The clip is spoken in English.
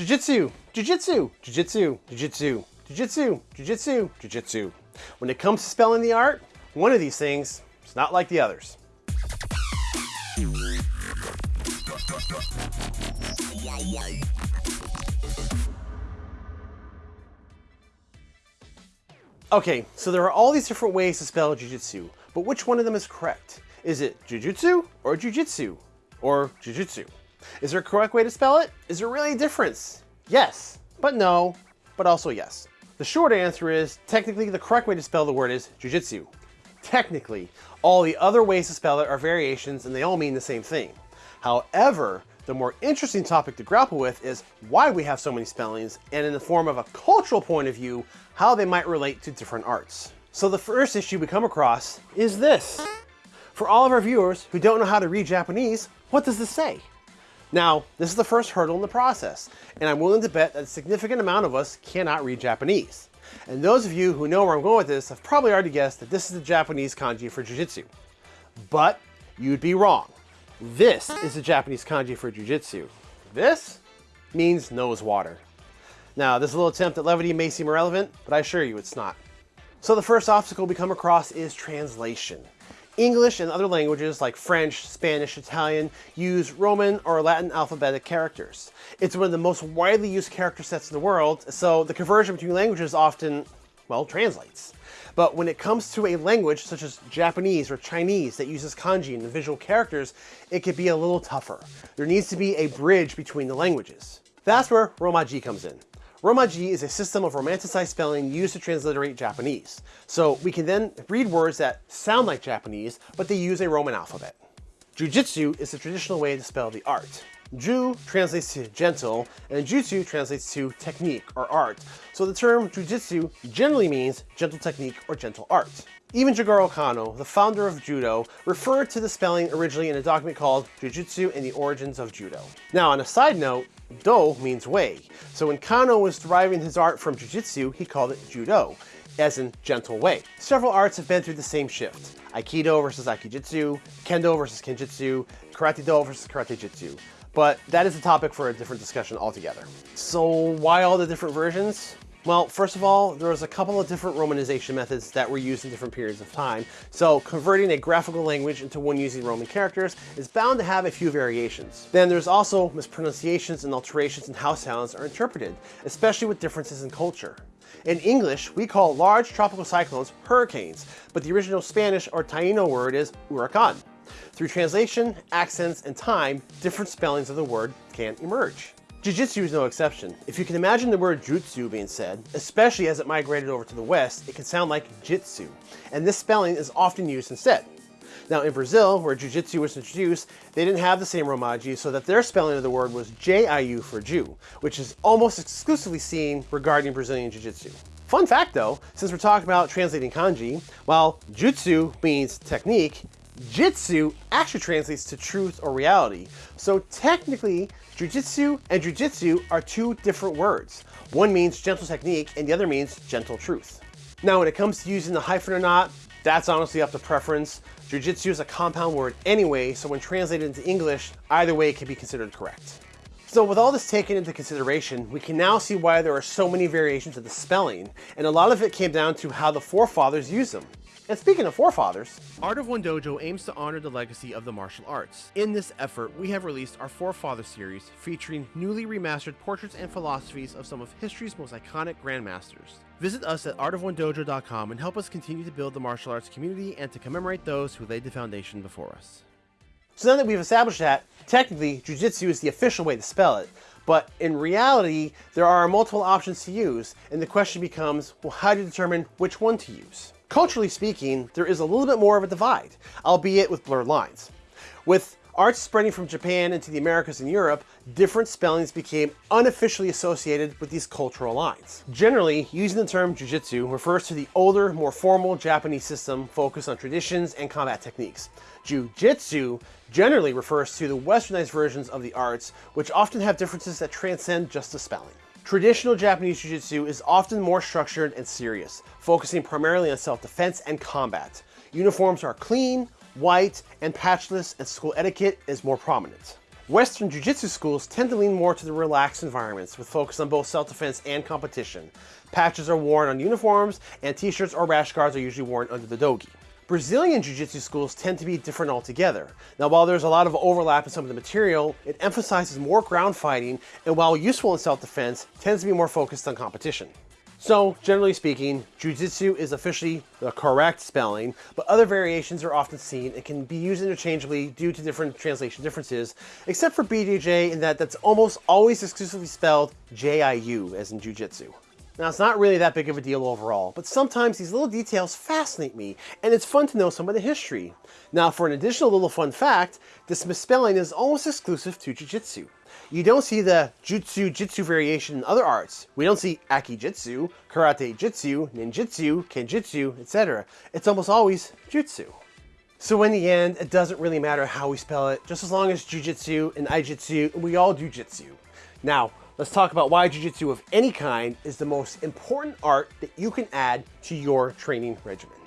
Jiu-jitsu, jiu-jitsu, jiu-jitsu, jiu-jitsu, jiu-jitsu, jiu-jitsu, jiu-jitsu. When it comes to spelling the art, one of these things is not like the others. Okay, so there are all these different ways to spell jujitsu, but which one of them is correct? Is it jujutsu or jujitsu? Or jujutsu? Is there a correct way to spell it? Is there really a difference? Yes, but no, but also yes. The short answer is, technically the correct way to spell the word is jujitsu. Technically, all the other ways to spell it are variations and they all mean the same thing. However, the more interesting topic to grapple with is why we have so many spellings and in the form of a cultural point of view, how they might relate to different arts. So the first issue we come across is this. For all of our viewers who don't know how to read Japanese, what does this say? Now, this is the first hurdle in the process, and I'm willing to bet that a significant amount of us cannot read Japanese. And those of you who know where I'm going with this have probably already guessed that this is the Japanese kanji for Jiu-Jitsu. But you'd be wrong. This is the Japanese kanji for Jiu-Jitsu. This means nose water. Now, this little attempt at levity may seem irrelevant, but I assure you it's not. So the first obstacle we come across is translation. English and other languages like French, Spanish, Italian use Roman or Latin alphabetic characters. It's one of the most widely used character sets in the world, so the conversion between languages often, well, translates. But when it comes to a language such as Japanese or Chinese that uses kanji and visual characters, it could be a little tougher. There needs to be a bridge between the languages. That's where Romaji comes in. Romaji is a system of romanticized spelling used to transliterate Japanese. So we can then read words that sound like Japanese, but they use a Roman alphabet. Jujitsu is the traditional way to spell the art. Ju translates to gentle, and jutsu translates to technique or art. So the term jujitsu generally means gentle technique or gentle art. Even Jigoro Kano, the founder of Judo, referred to the spelling originally in a document called Jujutsu and the Origins of Judo. Now, on a side note, Do means way. So when Kano was deriving his art from Jiu-Jitsu, he called it Judo, as in gentle way. Several arts have been through the same shift. Aikido versus Aikijitsu, Kendo versus Kenjutsu, Karate Do versus Karate Jitsu. But that is a topic for a different discussion altogether. So why all the different versions? Well, first of all, there was a couple of different romanization methods that were used in different periods of time. So converting a graphical language into one using Roman characters is bound to have a few variations. Then there's also mispronunciations and alterations in how sounds are interpreted, especially with differences in culture. In English, we call large tropical cyclones hurricanes, but the original Spanish or Taino word is huracan. Through translation, accents, and time, different spellings of the word can emerge. Jiu-Jitsu is no exception. If you can imagine the word jutsu being said, especially as it migrated over to the West, it can sound like jitsu, and this spelling is often used instead. Now in Brazil, where Jiu-Jitsu was introduced, they didn't have the same Romaji, so that their spelling of the word was J-I-U for Jew, which is almost exclusively seen regarding Brazilian Jiu-Jitsu. Fun fact though, since we're talking about translating kanji, while jutsu means technique, Jitsu actually translates to truth or reality. So technically, jujitsu and jujitsu are two different words. One means gentle technique and the other means gentle truth. Now when it comes to using the hyphen or not, that's honestly up to preference. Jiu-Jitsu is a compound word anyway, so when translated into English, either way it can be considered correct. So with all this taken into consideration, we can now see why there are so many variations of the spelling, and a lot of it came down to how the forefathers used them. And speaking of forefathers, Art of One Dojo aims to honor the legacy of the martial arts. In this effort, we have released our Forefather series featuring newly remastered portraits and philosophies of some of history's most iconic grandmasters. Visit us at artofonedojo.com and help us continue to build the martial arts community and to commemorate those who laid the foundation before us. So now that we've established that, technically, Jiu-Jitsu is the official way to spell it, but in reality, there are multiple options to use, and the question becomes, well, how do you determine which one to use? Culturally speaking, there is a little bit more of a divide, albeit with blurred lines. With arts spreading from Japan into the Americas and Europe, different spellings became unofficially associated with these cultural lines. Generally, using the term jujitsu refers to the older, more formal Japanese system focused on traditions and combat techniques. Jiu-jitsu generally refers to the westernized versions of the arts, which often have differences that transcend just the spelling. Traditional Japanese Jiu-Jitsu is often more structured and serious, focusing primarily on self-defense and combat. Uniforms are clean, white, and patchless, and school etiquette is more prominent. Western Jiu-Jitsu schools tend to lean more to the relaxed environments with focus on both self-defense and competition. Patches are worn on uniforms and t-shirts or rash guards are usually worn under the dogi. Brazilian Jiu-Jitsu schools tend to be different altogether. Now while there's a lot of overlap in some of the material, it emphasizes more ground fighting and while useful in self-defense, tends to be more focused on competition. So, generally speaking, Jiu-Jitsu is officially the correct spelling, but other variations are often seen and can be used interchangeably due to different translation differences, except for BJJ in that that's almost always exclusively spelled J-I-U, as in Jiu-Jitsu. Now, it's not really that big of a deal overall, but sometimes these little details fascinate me, and it's fun to know some of the history. Now, for an additional little fun fact, this misspelling is almost exclusive to Jiu-Jitsu. You don't see the Jutsu Jitsu variation in other arts. We don't see Aiki-Jitsu, Karate Jitsu, Ninjitsu, Kenjutsu, etc. It's almost always Jutsu. So in the end, it doesn't really matter how we spell it, just as long as Jiu-Jitsu and Aijitsu, we all do Jitsu. Now, let's talk about why Jiu-Jitsu of any kind is the most important art that you can add to your training regimen.